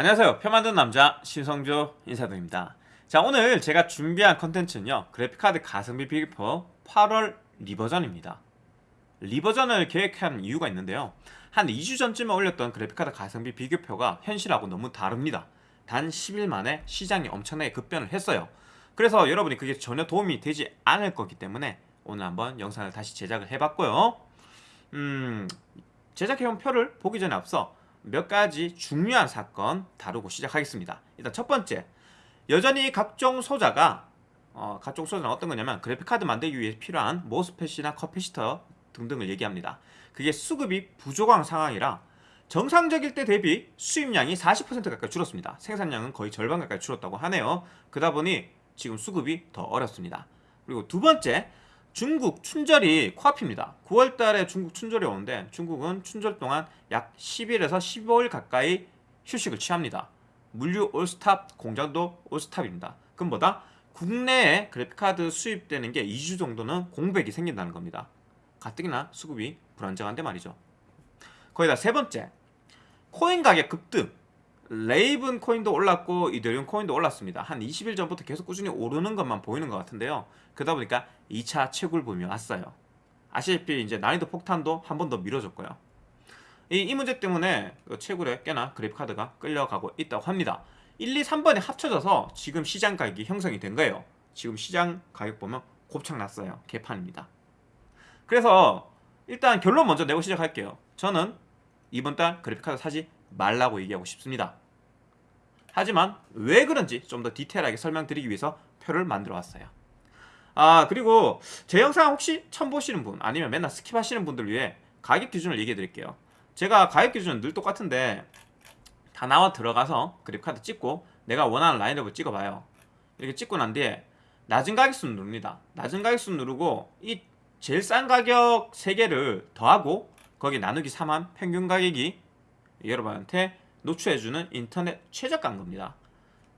안녕하세요. 표 만든 남자 신성조 인사드립니다. 자 오늘 제가 준비한 컨텐츠는요 그래픽카드 가성비 비교표 8월 리버전입니다. 리버전을 계획한 이유가 있는데요. 한 2주 전쯤에 올렸던 그래픽카드 가성비 비교표가 현실하고 너무 다릅니다. 단 10일 만에 시장이 엄청나게 급변을 했어요. 그래서 여러분이 그게 전혀 도움이 되지 않을 거기 때문에 오늘 한번 영상을 다시 제작을 해봤고요. 음 제작해온 표를 보기 전에 앞서 몇 가지 중요한 사건 다루고 시작하겠습니다. 일단 첫 번째, 여전히 각종 소자가 어, 각종 소자는 어떤 거냐면 그래픽카드 만들기 위해 필요한 모스펫이나 커피시터 등등을 얘기합니다. 그게 수급이 부족한 상황이라 정상적일 때 대비 수입량이 40% 가까이 줄었습니다. 생산량은 거의 절반 가까이 줄었다고 하네요. 그러다 보니 지금 수급이 더 어렵습니다. 그리고 두 번째, 중국 춘절이 코앞입니다. 9월달에 중국 춘절이 오는데 중국은 춘절 동안 약 10일에서 15일 가까이 휴식을 취합니다. 물류 all stop, 공장도 all stop입니다. 그럼 뭐다? 국내에 그래픽카드 수입되는 게 2주 정도는 공백이 생긴다는 겁니다. 가뜩이나 수급이 불안정한데 말이죠. 거기다 세 번째, 코인 가격 급등. 레이븐 코인도 올랐고 이더리움 코인도 올랐습니다. 한 20일 전부터 계속 꾸준히 오르는 것만 보이는 것 같은데요. 그러다 보니까 2차 채굴붐이 왔어요. 아시다시피 이제 난이도 폭탄도 한 번더 미뤄졌고요. 이, 이 문제 때문에 그 채굴에 꽤나 그래픽카드가 끌려가고 있다고 합니다. 1, 2, 3번이 합쳐져서 지금 시장 가격이 형성이 된 거예요. 지금 시장 가격 보면 곱창 났어요. 개판입니다. 그래서 일단 결론 먼저 내고 시작할게요. 저는 이번 달 그래픽카드 사지 말라고 얘기하고 싶습니다. 하지만 왜 그런지 좀 더 디테일하게 설명드리기 위해서 표를 만들어 왔어요. 아 그리고 제 영상 혹시 처음 보시는 분 아니면 맨날 skip하시는 분들 위해 가격 기준을 얘기해 드릴게요. 제가 가격 기준은 늘 똑같은데 다나와 들어가서 그래픽카드 찍고 내가 원하는 라인업을 찍어봐요. 이렇게 찍고 난 뒤에 낮은 가격순 누릅니다. 낮은 가격순 누르고 이 제일 싼 가격 3개를 더하고 거기 나누기 3한 평균 가격이 여러분한테 노출해주는 인터넷 최저가인 겁니다.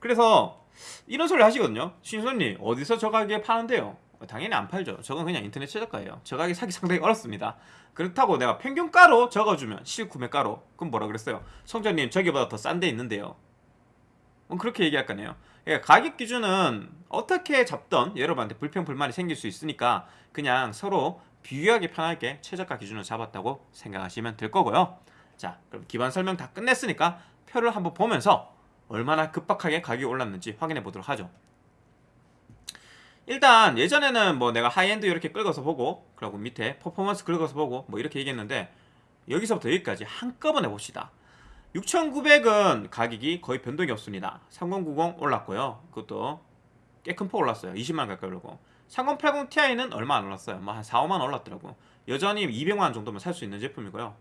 그래서 이런 소리 하시거든요. 신선님 어디서 저 가격에 파는데요? 당연히 안 팔죠. 저건 그냥 인터넷 최저가예요. 저 가격이 사기 상당히 어렵습니다. 그렇다고 내가 평균가로 적어주면 실구매가로 그럼 뭐라 그랬어요? 성전님 저기보다 더 싼 데 있는데요. 뭐 그렇게 얘기할 거네요. 그러니까 가격 기준은 어떻게 잡던 여러분한테 불평 불만이 생길 수 있으니까 그냥 서로 비교하기 편하게 최저가 기준을 잡았다고 생각하시면 될 거고요. 자 그럼 기반 설명 다 끝냈으니까 표를 한번 보면서 얼마나 급박하게 가격이 올랐는지 확인해 보도록 하죠. 일단 예전에는 뭐 내가 하이엔드 이렇게 긁어서 보고 그리고 밑에 퍼포먼스 긁어서 보고 뭐 이렇게 얘기했는데 여기서부터 여기까지 한꺼번에 봅시다. 6900은 가격이 거의 변동이 없습니다. 3090 올랐고요. 그것도 꽤 큰 폭 올랐어요. 20만원 가까이 오르고. 3080 Ti는 얼마 안 올랐어요. 뭐 한 4, 5만원 올랐더라고. 여전히 200만원 정도면 살 수 있는 제품이고요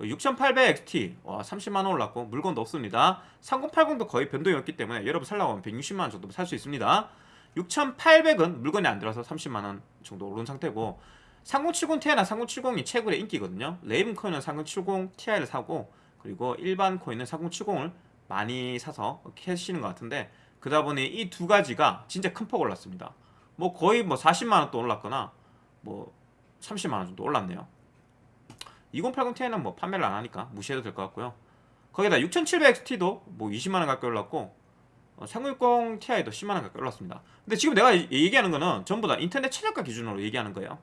6800XT 와 30만원 올랐고 물건도 없습니다. 3080도 거의 변동이 없기 때문에 여러분 살라고 하면 160만원 정도 살 수 있습니다. 6800은 물건이 안 들어서 30만원 정도 오른 상태고 3070ti나 3070이 최고의 인기거든요. 레이븐 코인은 3070 Ti를 사고 그리고 일반 코인은 3070을 많이 사서 캐시는 것 같은데 그러다 보니 이 두 가지가 진짜 큰 폭 올랐습니다. 뭐 거의 뭐 40만원 또 올랐거나 뭐 30만원 정도 올랐네요 2080ti는 뭐 판매를 안 하니까 무시해도 될 것 같고요. 거기다 6700XT도 뭐 20만원 가까이 올랐고 3060ti도 어, 10만원 가까이 올랐습니다. 근데 지금 내가 얘기하는 거는 전부 다 인터넷 최저가 기준으로 얘기하는 거예요.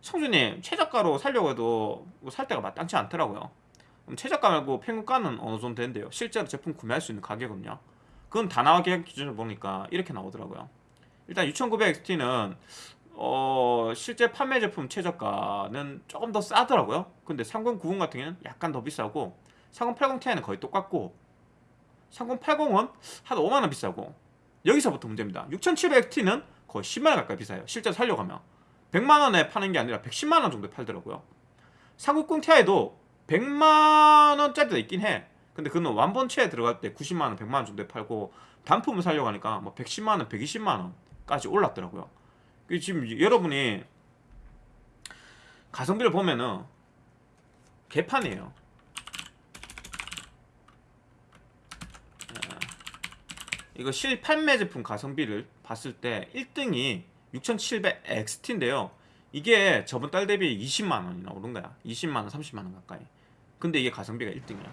성주님 최저가로 살려고 해도 뭐살 때가 마땅치 않더라고요. 최저가 말고 평균가는 어느 정도 된대요. 실제로 제품 구매할 수 있는 가격은요. 그건 다 나와 계약 기준을 보니까 이렇게 나오더라고요. 일단 6900XT는 어, 실제 판매 제품 최저가는 조금 더 싸더라고요. 근데 3090 같은 경우는 약간 더 비싸고 3080 Ti는 거의 똑같고 3080은 한 5만원 비싸고 여기서부터 문제입니다. 6700T는 거의 10만원 가까이 비싸요. 실제 살려고 하면 100만원에 파는 게 아니라 110만원 정도에 팔더라고요. 390 Ti도 100만원짜리도 있긴 해. 근데 그는 완본체에 들어갈 때 90만원, 100만원 정도에 팔고 단품을 살려고 하니까 뭐 110만원, 120만원까지 올랐더라고요. 그 지금 여러분이 가성비를 보면은 개판이에요. 이거 실판매 제품 가성비를 봤을 때 1등이 6700XT인데요. 이게 저번 달 대비 20만원이나 오른 거야. 20만원, 30만원 가까이. 근데 이게 가성비가 1등이야.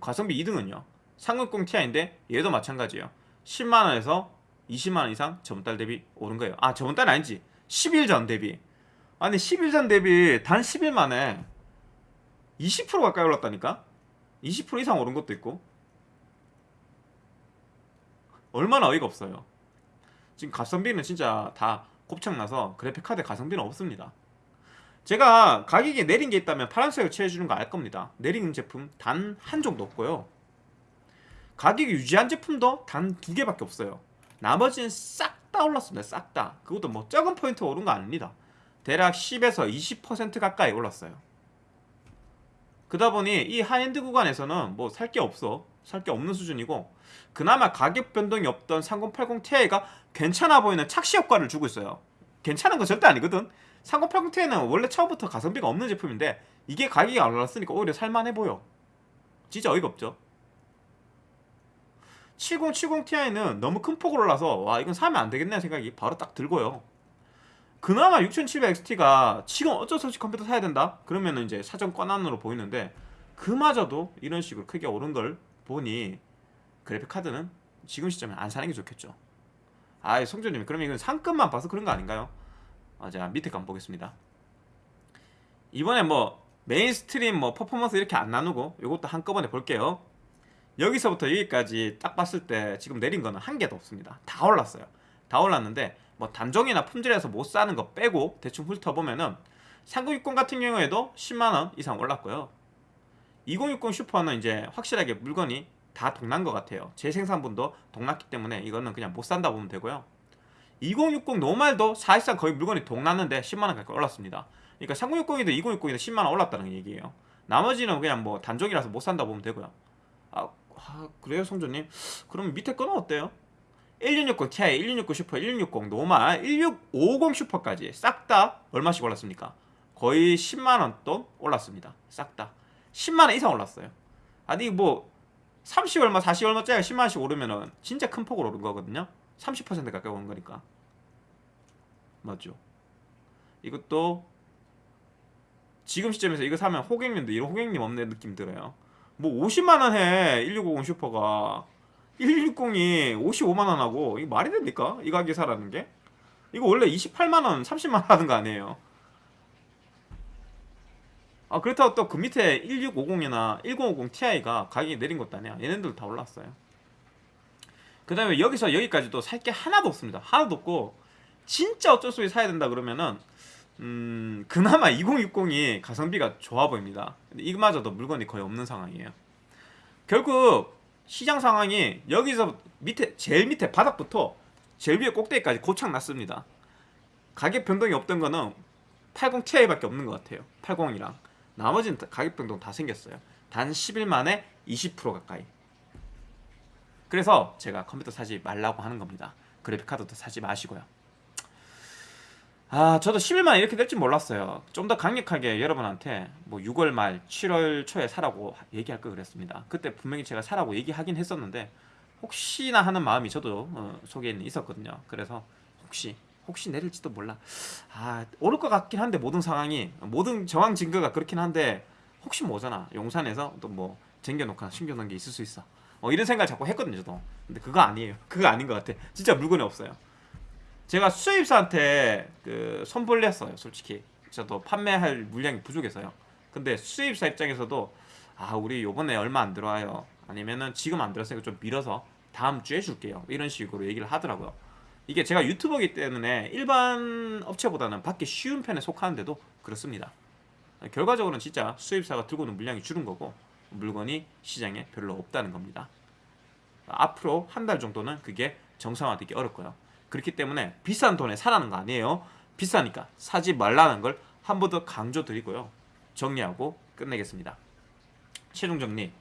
가성비 2등은요. 3060 Ti인데 얘도 마찬가지예요 10만원에서 20만원 이상 저번 달 대비 오른 거예요. 아 저번 달 아니지. 10일 전 대비. 아니 10일 전 대비 단 10일 만에 20% 가까이 올랐다니까? 20% 이상 오른 것도 있고. 얼마나 어이가 없어요. 지금 가성비는 진짜 다 곱창나서 그래픽카드 가성비는 없습니다. 제가 가격이 내린 게 있다면 파란색을 칠해주는 거 알 겁니다. 내린 제품 단 한 점도 없고요. 가격이 유지한 제품도 단 두 개밖에 없어요 나머지는 싹 다 올랐습니다. 싹 다. 그것도 뭐 적은 포인트 오른 거 아닙니다. 대략 10에서 20% 가까이 올랐어요. 그러다 보니 이 하이엔드 구간에서는 뭐 살 게 없어. 살 게 없는 수준이고 그나마 가격 변동이 없던 3080 Ti가 괜찮아 보이는 착시 효과를 주고 있어요. 괜찮은 건 절대 아니거든. 3080 Ti는 원래 처음부터 가성비가 없는 제품인데 이게 가격이 안 올랐으니까 오히려 살만해 보여. 진짜 어이가 없죠 7070 Ti는 너무 큰 폭으로 올라서 와 이건 사면 안 되겠네 생각이 바로 딱 들고요 그나마 6700XT가 지금 어쩔 수 없이 컴퓨터 사야 된다? 그러면 이제 사전 권한으로 보이는데 그마저도 이런 식으로 크게 오른 걸 보니 그래픽 카드는 지금 시점에 안 사는 게 좋겠죠 아 성조님 그러면 이건 상급만 봐서 그런 거 아닌가요? 아, 제가 밑에 거 한번 보겠습니다 이번에 뭐 mainstream 뭐 퍼포먼스 이렇게 안 나누고 이것도 한꺼번에 볼게요 여기서부터 여기까지 딱 봤을 때 지금 내린 거는 한 개도 없습니다. 다 올랐어요. 다 올랐는데 뭐 단종이나 품절돼서 못 사는 거 빼고 대충 훑어보면은 3060 같은 경우에도 10만원 이상 올랐고요. 2060 슈퍼는 이제 확실하게 물건이 다 동난 것 같아요. 재생산분도 동났기 때문에 이거는 그냥 못 산다 보면 되고요. 2060 노말도 사실상 거의 물건이 동났는데 10만원 가까이 올랐습니다. 그러니까 3060이든 2060이든 10만원 올랐다는 얘기예요. 나머지는 그냥 뭐 단종이라서 못 산다 보면 되고요 아, 아 그래요 성조님? 그럼 밑에 거는 어때요? 1660 Ti, 1660 슈퍼, 1660 노말, 1650 슈퍼까지 싹 다 얼마씩 올랐습니까? 거의 10만원 돈 올랐습니다. 싹 다. 10만원 이상 올랐어요. 아니 뭐 30 얼마 40 얼마짜리가 10만원씩 오르면은 진짜 큰 폭으로 오른 거거든요. 30% 가까이 오른 거니까. 맞죠? 이것도 지금 시점에서 이거 사면 호갱님도 이런 호갱님 없는 느낌 들어요 뭐 50만원 해 1650 슈퍼가. 1660이 55만원 하고 이게 말이 됩니까? 이 가격에 사라는 게? 이거 원래 28만원 30만원 하는 거 아니에요? 아 그렇다고 또 그 밑에 1650이나 1050 Ti가 가격이 내린 것도 아니야. 얘네들 다 올랐어요. 그 다음에 여기서 여기까지도 살 게 하나도 없습니다. 하나도 없고 진짜 어쩔 수 없이 사야 된다 그러면은 음 그나마 2060이 가성비가 좋아 보입니다. 근데 이마저도 물건이 거의 없는 상황이에요. 결국 시장 상황이 여기서 밑에 제일 밑에 바닥부터 제일 위에 꼭대기까지 고착 났습니다. 가격 변동이 없던 거는 80 Ti밖에 없는 것 같아요. 80이랑. 나머지는 가격 변동 다 생겼어요. 단 10일 만에 20% 가까이. 그래서 제가 컴퓨터 사지 말라고 하는 겁니다. 그래픽카드도 사지 마시고요 아 저도 10일만 이렇게 될줄 몰랐어요. 좀 더 강력하게 여러분한테 뭐 6월 말 7월 초에 사라고 얘기할 걸 그랬습니다. 그때 분명히 제가 사라고 얘기하긴 했었는데 혹시나 하는 마음이 저도 어, 속에 있었거든요. 그래서 혹시 혹시 내릴지도 몰라. 아 오를 것 같긴 한데 모든 상황이 모든 정황 증거가 그렇긴 한데 혹시 뭐잖아 용산에서 또 뭐 쟁겨놓거나 숨겨놓은 게 있을 수 있어. 어, 이런 생각을 자꾸 했거든요 저도. 근데 그거 아니에요. 그거 아닌 것 같아. 진짜 물건이 없어요 제가 수입사한테 그 손벌렸어요 솔직히. 저도 판매할 물량이 부족해서요. 근데 수입사 입장에서도 아 우리 요번에 얼마 안 들어와요. 아니면은 지금 안 들었으니까 좀 밀어서 다음 주에 줄게요. 이런 식으로 얘기를 하더라고요. 이게 제가 유튜버기 때문에 일반 업체보다는 받기 쉬운 편에 속하는데도 그렇습니다. 결과적으로는 진짜 수입사가 들고 오는 물량이 줄은 거고 물건이 시장에 별로 없다는 겁니다. 앞으로 한 달 정도는 그게 정상화되기 어렵고요 그렇기 때문에 비싼 돈에 사라는 거 아니에요. 비싸니까 사지 말라는 걸 한 번 더 강조드리고요. 정리하고 끝내겠습니다. 최종 정리.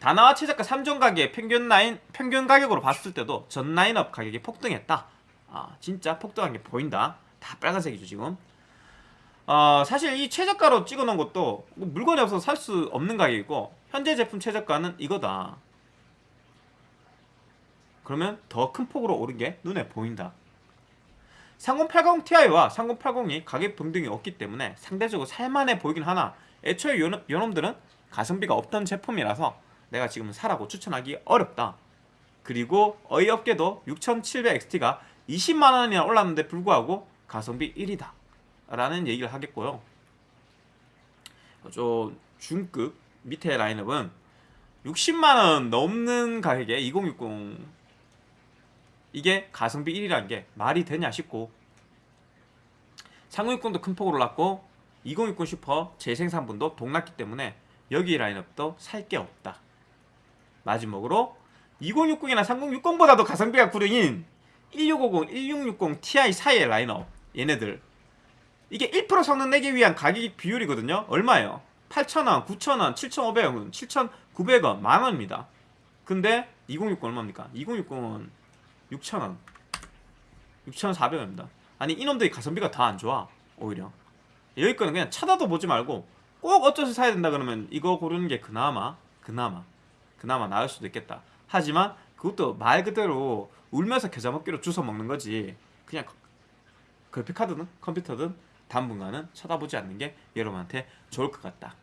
다나와 최저가 3종 가격 평균 라인 평균 가격으로 봤을 때도 전 라인업 가격이 폭등했다. 아 진짜 폭등한 게 보인다. 다 빨간색이죠 지금. 어, 사실 이 최저가로 찍어놓은 것도 뭐 물건이 없어서 살 수 없는 가격이고 현재 제품 최저가는 이거다. 그러면 더 큰 폭으로 오른 게 눈에 보인다 3080 Ti와 3080이 가격 변동이 없기 때문에 상대적으로 살만해 보이긴 하나 애초에 요놈, 요놈들은 가성비가 없던 제품이라서 내가 지금 사라고 추천하기 어렵다. 그리고 어이없게도 6700XT가 20만 원이나 올랐는데 불구하고 가성비 1위다. 라는 얘기를 하겠고요. 좀 중급 밑에 라인업은 60만 원 넘는 가격에 2060 이게 가성비 1위라는 게 말이 되냐 싶고 3060도 큰 폭으로 올랐고 2060 슈퍼 재생산분도 동났기 때문에 여기 라인업도 살 게 없다. 마지막으로 2060이나 3060보다도 가성비가 구려인 1650, 1660 Ti 사이의 라인업 얘네들 이게 1% 성능 내기 위한 가격 비율이거든요. 얼마예요? 8,000원, 9,000원, 7,500원, 7,900원, 만원입니다. 근데 2060 얼마입니까? 2060은 6,000원, 6,400원입니다. 아니 이놈들이 가성비가 더안 좋아 오히려. 여기 거는 그냥 쳐다도 보지 말고 꼭 어쩌서 사야 된다 그러면 이거 고르는 게 그나마 그나마 그나마 나을 수도 있겠다. 하지만 그것도 말 그대로 울면서 겨자 먹기로 주워 먹는 거지. 그냥 그래픽카드든 컴퓨터든 당분간은 쳐다보지 않는 게 여러분한테 좋을 것 같다.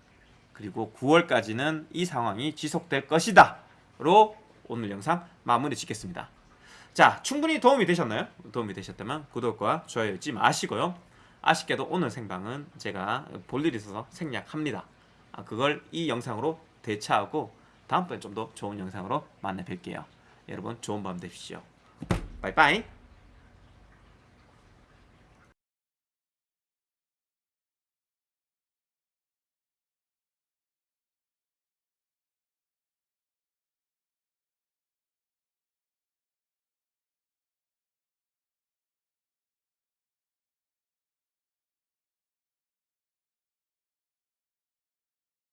그리고 9월까지는 이 상황이 지속될 것이다. 로 오늘 영상 마무리 짓겠습니다 자 충분히 도움이 되셨나요? 도움이 되셨다면 구독과 좋아요 잊지 마시고요. 아쉽게도 오늘 생방은 제가 볼 일이 있어서 생략합니다. 아, 그걸 이 영상으로 대체하고 다음번에 좀 더 좋은 영상으로 만나 뵐게요. 여러분 좋은 밤 되십시오. 바이바이